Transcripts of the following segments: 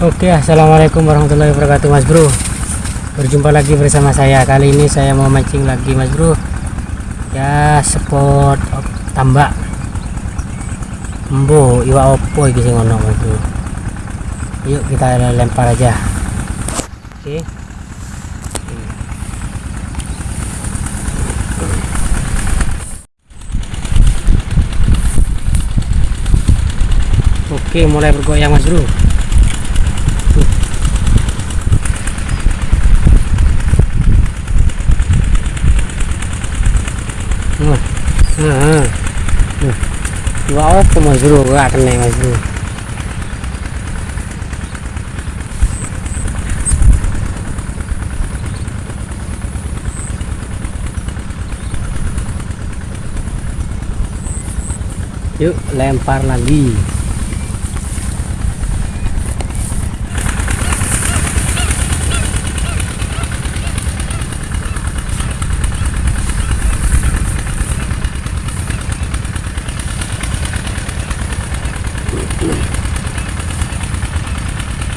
Oke assalamualaikum warahmatullahi wabarakatuh mas bro. Berjumpa lagi bersama saya. Kali ini saya mau mancing lagi mas bro. Ya spot tambak. Embo iwa opo iki sing ono mas bro? Yuk kita lempar aja. Oke. Oke mulai bergoyang mas bro Nah, Dua apa mas bro? Gak kena mas bro. Yuk lempar lagi.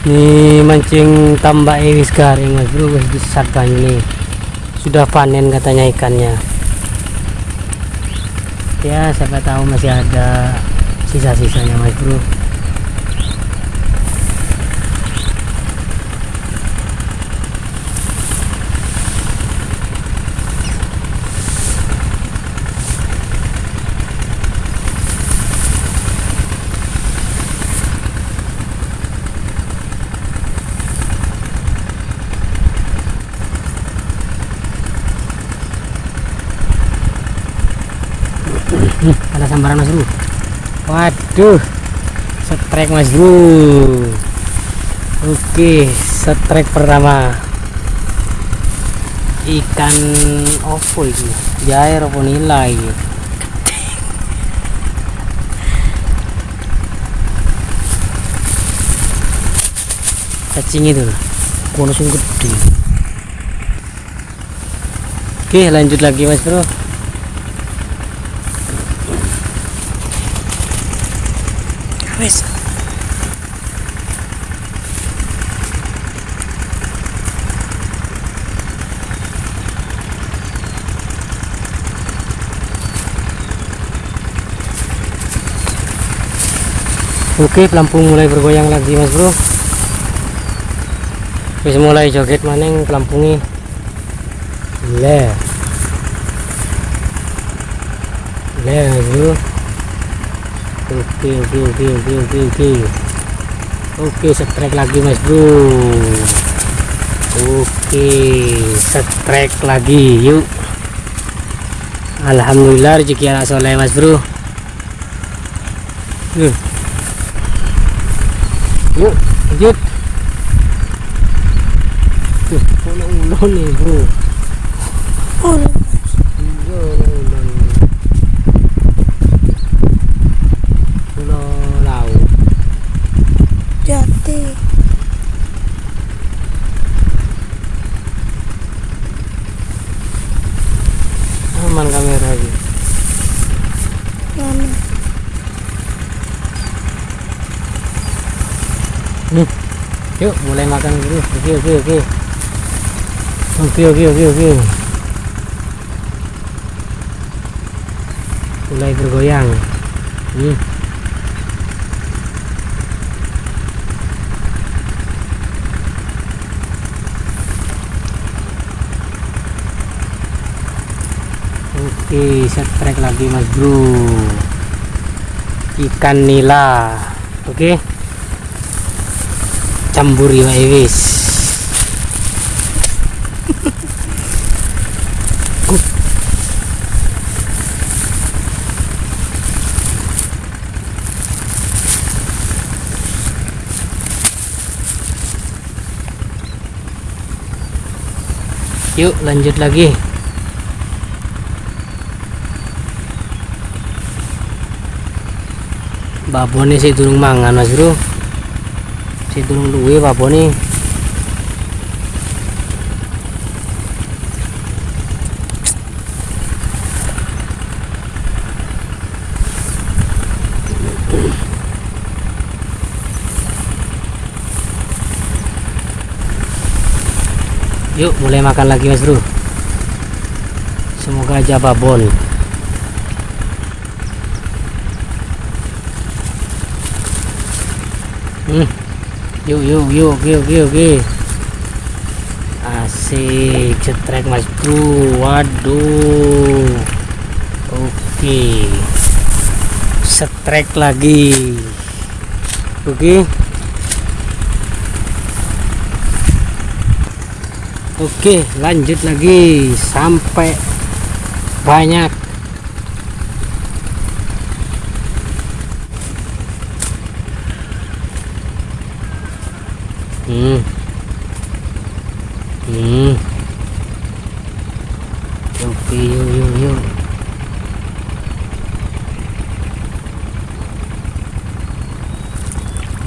Ini mancing tambak iris garing mas bro wis besar nih sudah panen katanya ikannya. Ya siapa tahu masih ada sisa-sisanya mas bro Nih, ada sambaran mas bro? Waduh setrek mas bro. Oke setrek pertama. Ikan opo ini jair opo nila ini cacing itu sing gede. Oke lanjut lagi mas bro Wes. Oke, pelampung mulai bergoyang lagi, Mas Bro. Wis mulai joget maning pelampungi. Le. Le, Mas Bro oke oke oke oke oke oke oke. Setrek lagi mas bro. Oke setrek lagi yuk. Alhamdulillah rezeki anak soleh mas bro. Yuk. Yuk lanjut. Tuh ulo nih bro. Ulo. iya ulo ulo laut Jati. aman kamera lagi Mana? nih yuk mulai oke oke oke. Oke oke oke oke. Mulai bergoyang. Nih oke setrek lagi mas bro. Ikan nila. Oke. Camburi wae wis yuk lanjut lagi. Babone sih durung mangan mas bro. Si durung luwe babone yuk mulai makan lagi mas bro. Semoga aja babon hmm. yuk yuk yuk yuk yuk yuk. Asik cetrek mas bro. Waduh. Oke. Setrek lagi. Oke oke lanjut lagi. Sampai banyak. Hmm. Hmm. Oke yuk yuk yuk.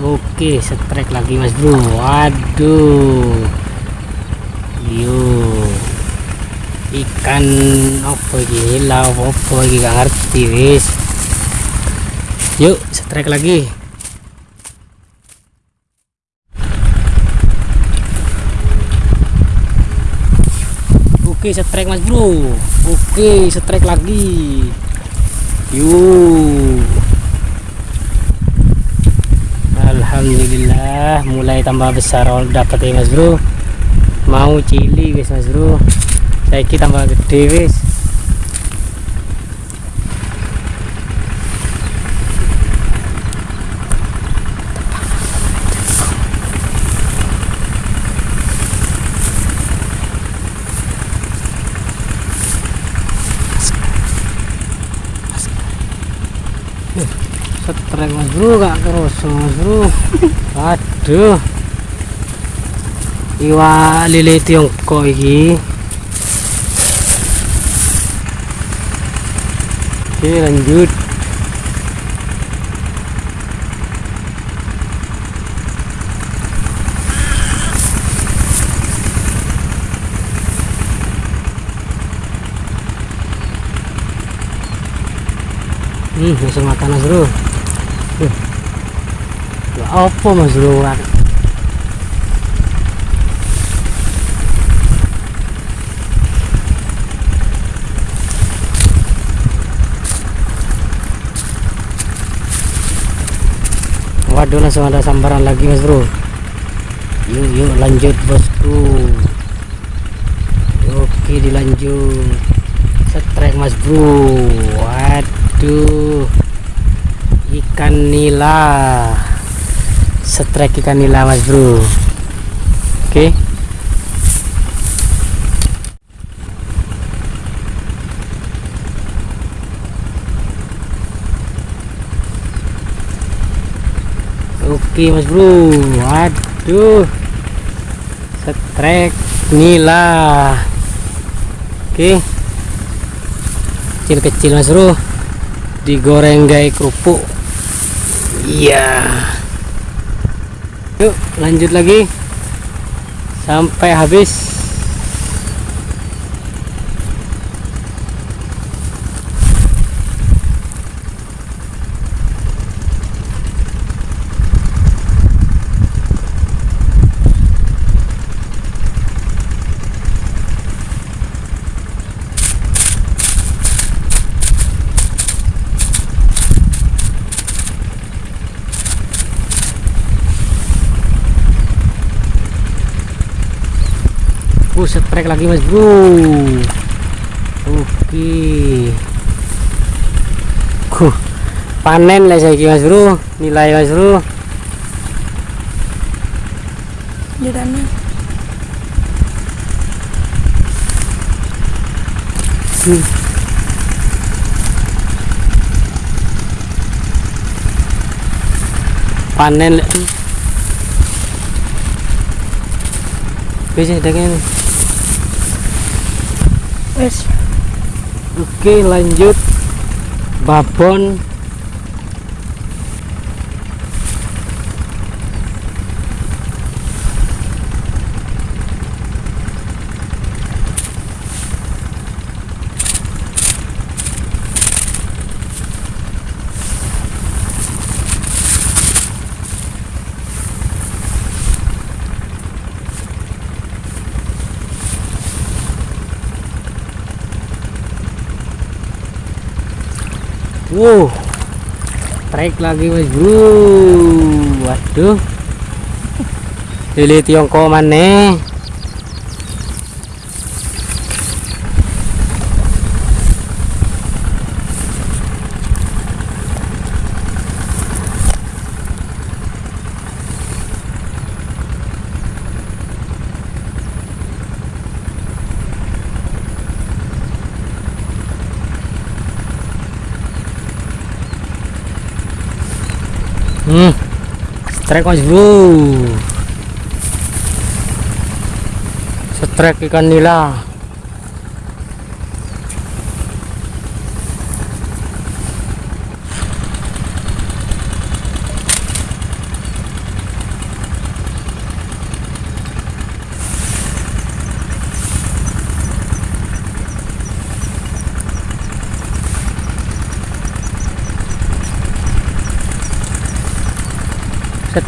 Oke, setrek lagi Mas Bro. Waduh. Yuk. Lau apa iki gak ngerti wis. Yuk, setrek lagi. Oke, setrek Mas Bro. Oke, setrek lagi. Yuk. Alhamdulillah mulai tambah besar dapat ya mas bro mau cili guys mas bro saya tambah gede wis. Setrek mas bro gak kerosong mas bro. Aduh iwa lele tiongkok iki oke lanjut. Hmm langsung makan mas bro. Uh. apa mas bro waduh langsung ada sambaran lagi mas bro. Yuk yuk lanjut bosku. Oke dilanjut. Setrek mas bro. Waduh. Ikan nila. Setrek ikan nila mas bro. Oke oke mas bro. Waduh. Setrek nila oke. Kecil-kecil mas bro. Digoreng gay kerupuk. Iya. Yuk lanjut lagi. Sampai habis Buset trek lagi mas bro. Oke. Kuh, Panen lah saya mas bro. Nilai mas bro. Di sana hmm. Panen lah. Bisa dengan Oke lanjut. Babon wow. Trek lagi mas bro. Waduh. Lili tiongkok mana Hmm. Strike mas bro. Strike ikan nila.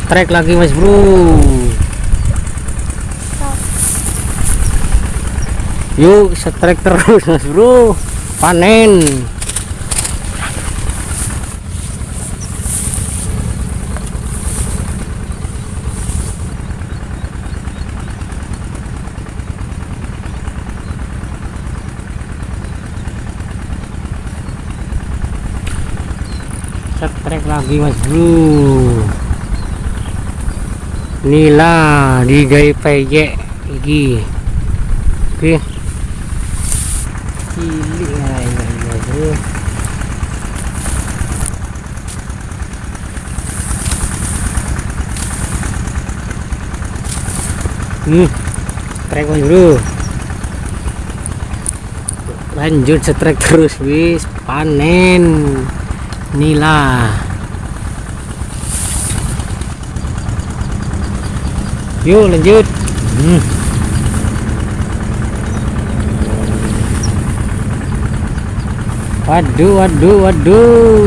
Strike lagi mas bro. Yuk strike terus mas bro. Panen. Strike lagi mas bro. Nila digai payek iki. Oke. Cilik ay bro. Hmm. Trek bro. Lanjut setrek terus wis panen. Nila. Yuk lanjut. Hmm. Waduh, waduh, waduh.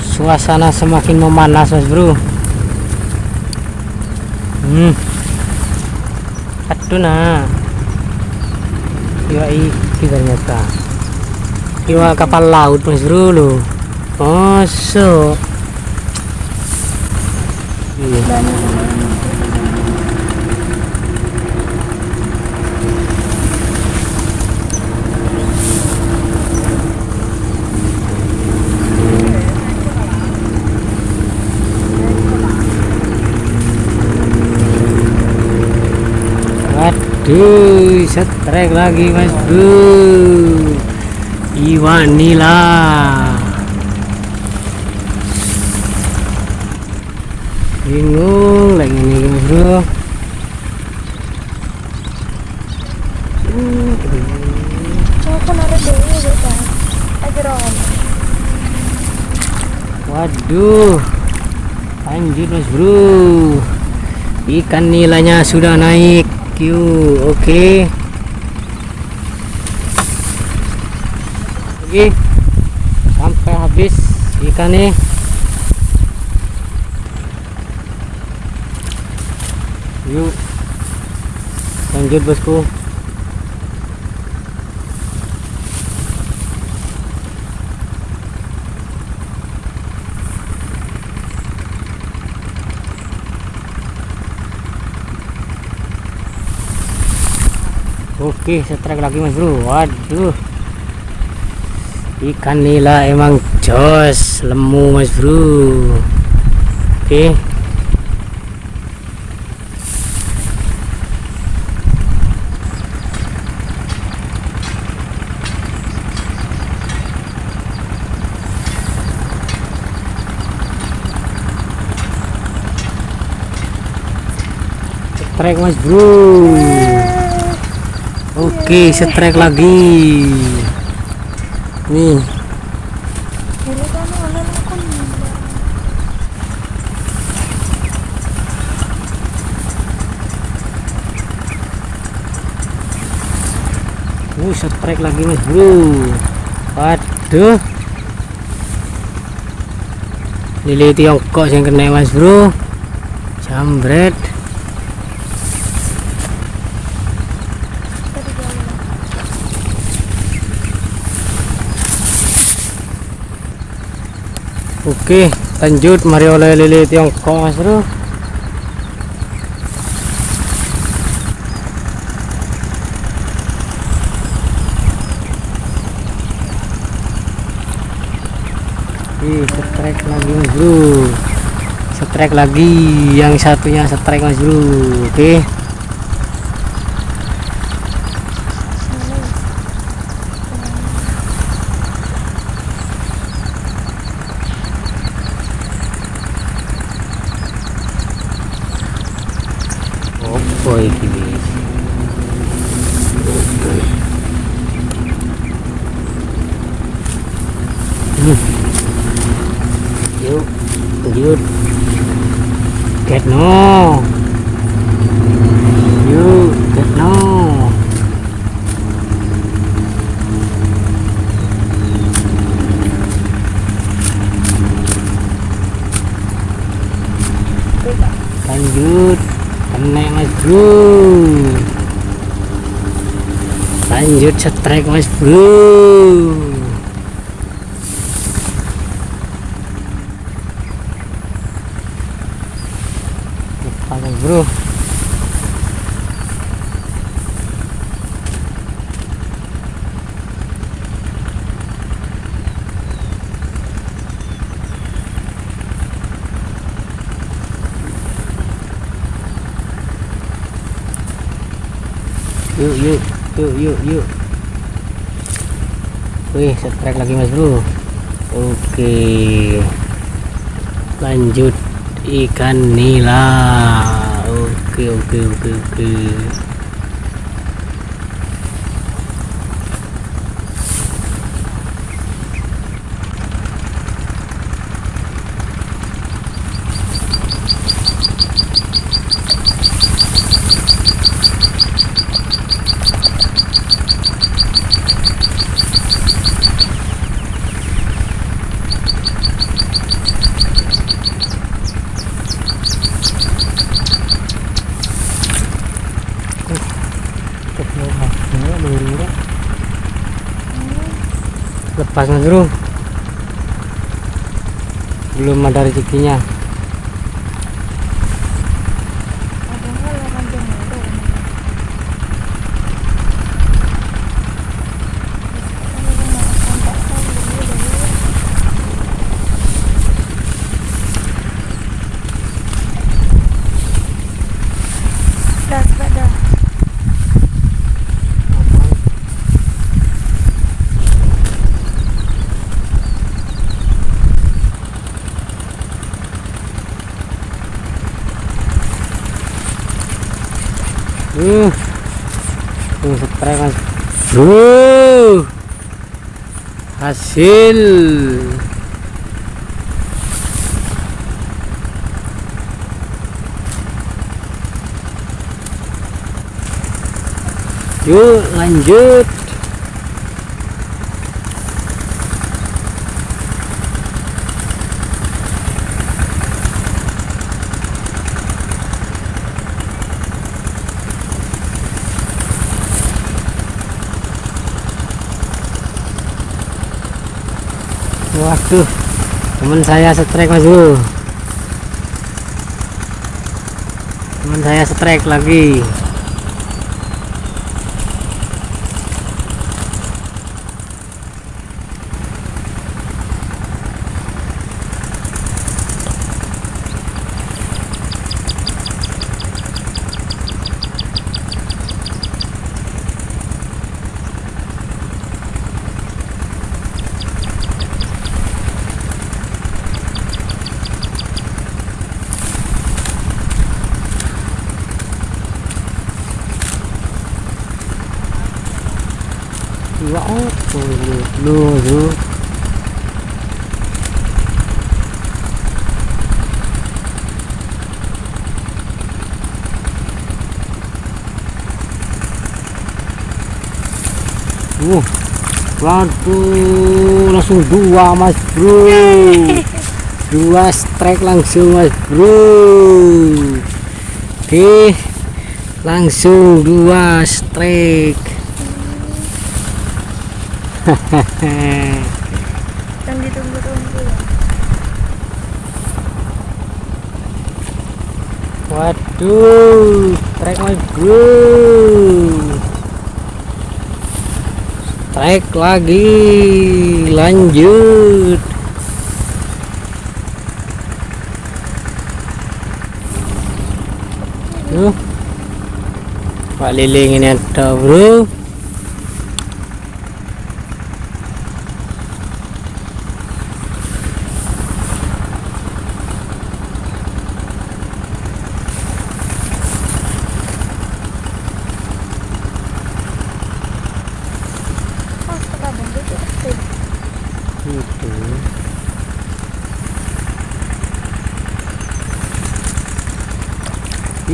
Suasana semakin memanas, Mas Bro. Hmm. Aduh nah. Iwa iki ternyata. Iwa kapal laut, Mas Bro lo. Masuk. Iya. Waduh, setrek lagi mas bro. Iwan nila. Bingung lagi ini mas bro. Waduh, lanjut mas bro. Ikan nilainya sudah naik. Yuk, oke. Oke, sampai habis ikannya. Yuk, lanjut bosku. Oke, setrek lagi mas bro. Waduh, ikan nila emang jos, lemu mas bro. Oke. Setrek mas bro. Oke, setrek lagi. Nih, uh, setrek lagi mas bro. Waduh. Lili Tiongkok yang kena mas bro. Jambret. Oke, lanjut mari oleh lele Tiongkok Mas Bro. Ih, setrek lagi Mas Bro. Setrek lagi, yang satunya setrek Mas Bro. Oke. Opo iki wis. Hmm. Yuk, lanjut. Get no. Yuk, get no. Beda. Lanjut. Kena mas bro. Setrek mas bro. Mas bro. Yuk yuk yuk yuk yuk. Wih, setrek lagi mas bro. Oke. Lanjut ikan nila. Oke oke oke oke. Lepas mas bro. Belum ada rezekinya. Ada nggak lo ranjang ada? Dah, cepat dah. Uh. Tuh setrek mas. Bro. Hasil. Yuk lanjut. Waduh, teman saya setrek mas bro. Teman saya setrek lagi. Wuh, waduh, langsung dua mas bro. Dua strike langsung mas bro. Oke, langsung dua strike. Dan ditunggu-tunggu. Waduh, strike mas bro trek lagi. Lanjut. Pak Liling ini ada bro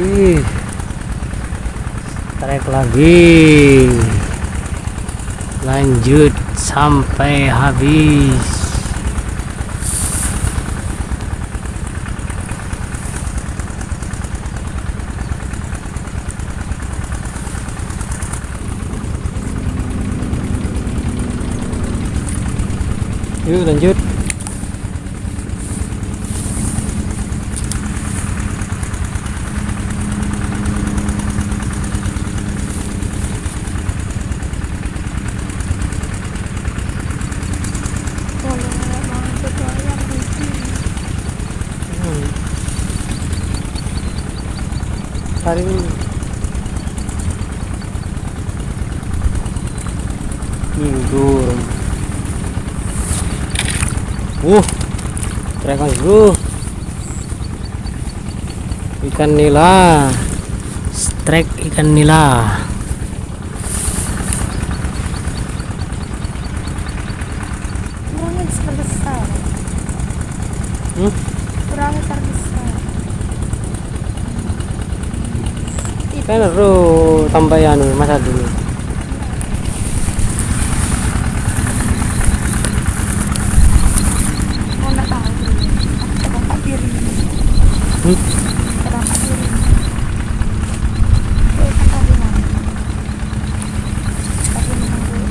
Ih. Trek lagi. Lanjut sampai habis. Yuk lanjut. Tidur. Uh, trek mas bro. Ikan nila. Strek ikan nila. Kurangnya besar besar. Hmm? Kurangnya besar besar. Kan ro tambah anu masa dulu. Mau nak tahu dulu. Coba tak diri. Hmm? Coba tak diri. Oke, kakak di mana? Kakak di mana dulu?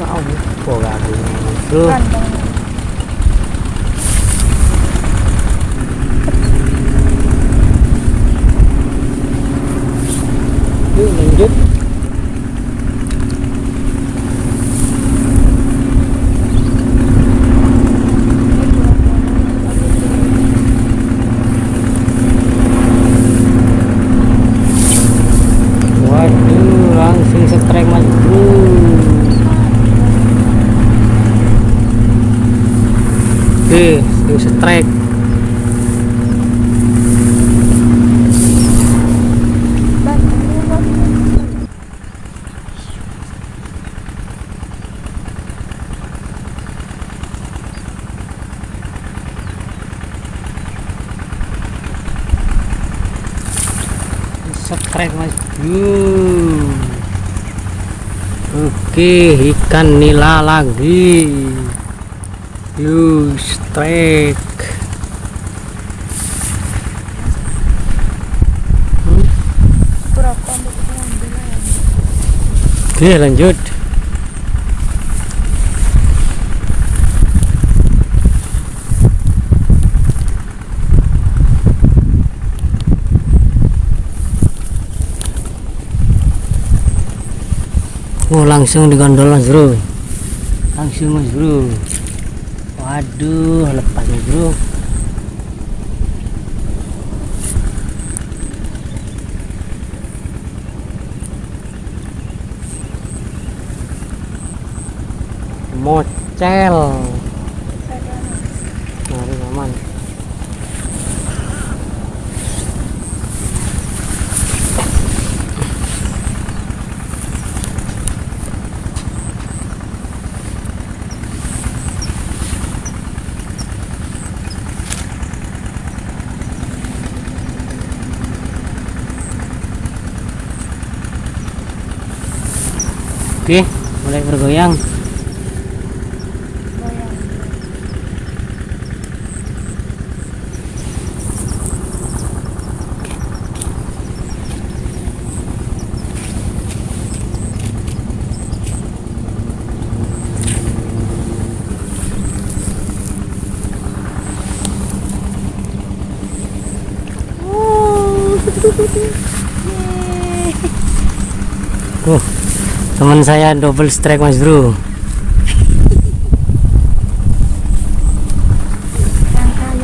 Wow, poga bro. Kandang. Yuk lanjut. Waduh, langsung setrek mas bro. Oke, langsung setrek. Setrek mas bro. Oke, ikan nila lagi. Yuk, strike. Aja? Oke, lanjut. Oh, langsung digondol mas bro. Langsung mas bro. Waduh, lepas mas bro. cel Mari aman Oke, mulai bergoyang. goyang Uh, teman saya double strike Mas Bro. rangkaian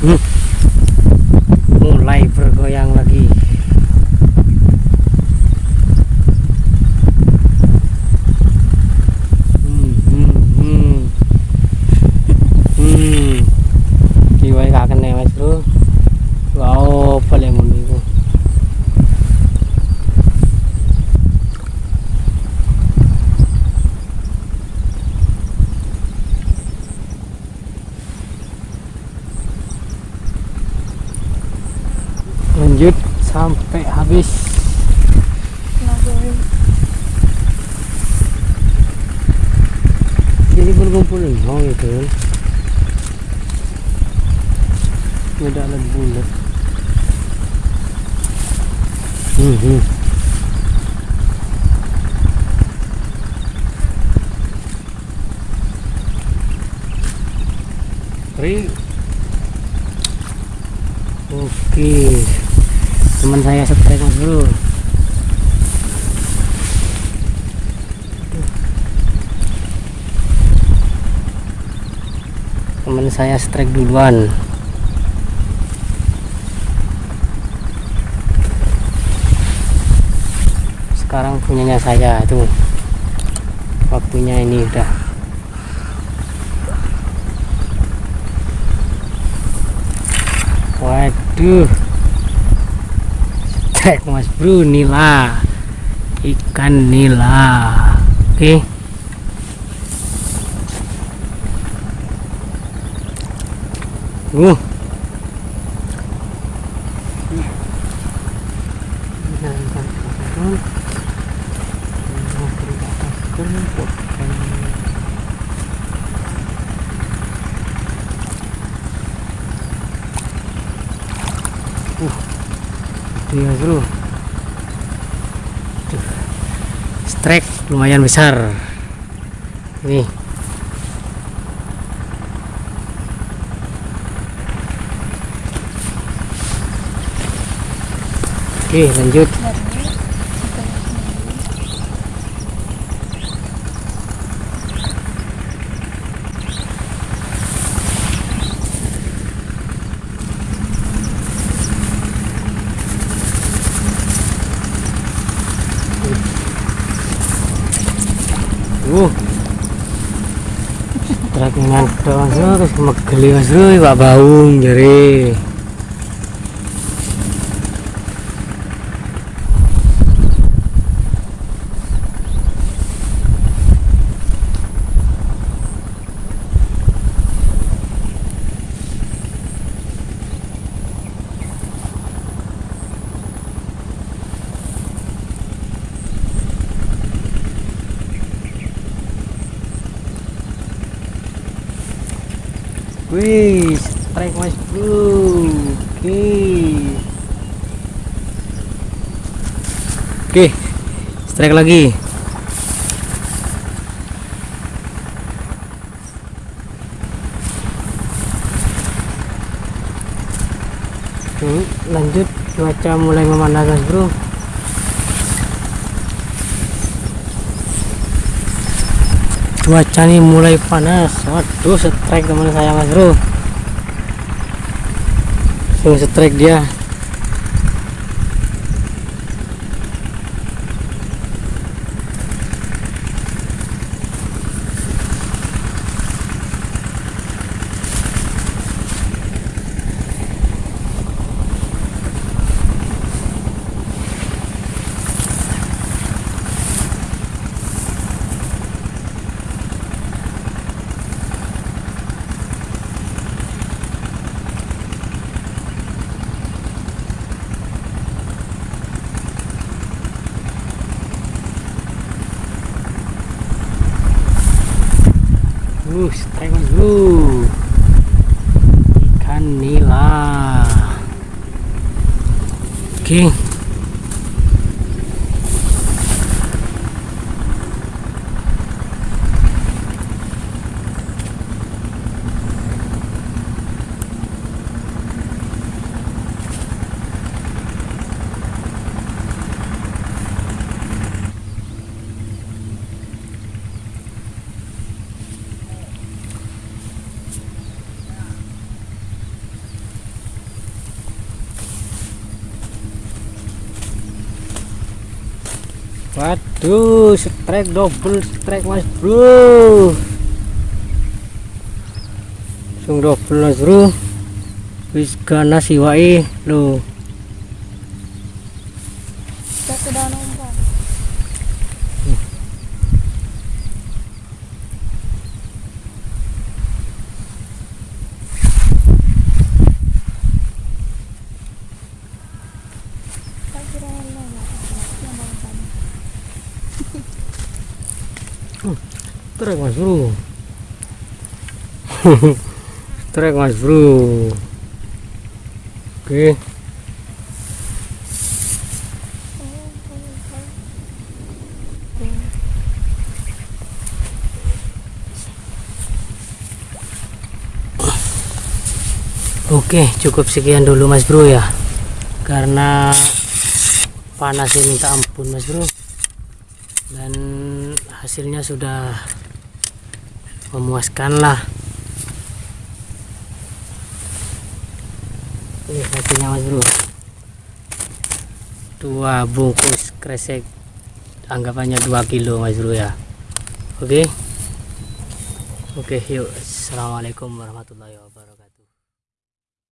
Hmm. Mulai bergoyang lagi. Hmm, hmm, hmm. Hmm. Kiwai kaken ya Mas Bro. Wow, paling ngono iku. Lanjut sampai habis. ngagoy Jadi berkumpul oh gitu. Tidak ada bulat. Hmm, hmm. Ri. Oke. Teman saya strike mas bro. Teman strike duluan. Sekarang punyanya saya tuh. Waktunya ini udah. Waduh. Strike Mas Bro nila. Ikan nila. Oke. Uh. Uh. Bro. Tuh. Strike lumayan besar. Nih. Oke, lanjut. Uh. Mas Bro, terus kemegeli Mas Bro, Pak Baung jare. Wih, strike Mas Bro. Oke. Oke. Strike lagi. Tuh, lanjut. Cuaca mulai memanas bro. Cuaca nih mulai panas. Waduh strike teman saya mas bro. Langsung strike dia Uh, mas bro Ikan nila. Oke. Waduh, strike double strike mas bro. Langsung double mas bro. Wis ganas iwake lho. Kita sudah numpang. Tak kira yang lain lah. Yang mau tanya. Strike mas bro. strike mas bro. Oke. Oke, cukup sekian dulu Mas Bro ya. Karena panasnya minta ampun Mas Bro. Dan hasilnya sudah memuaskan lah. Ini hasilnya Mas Bro. Dua bungkus kresek anggapannya 2 kilo Mas Bro ya. Oke. Oke, yuk. Assalamualaikum warahmatullahi wabarakatuh.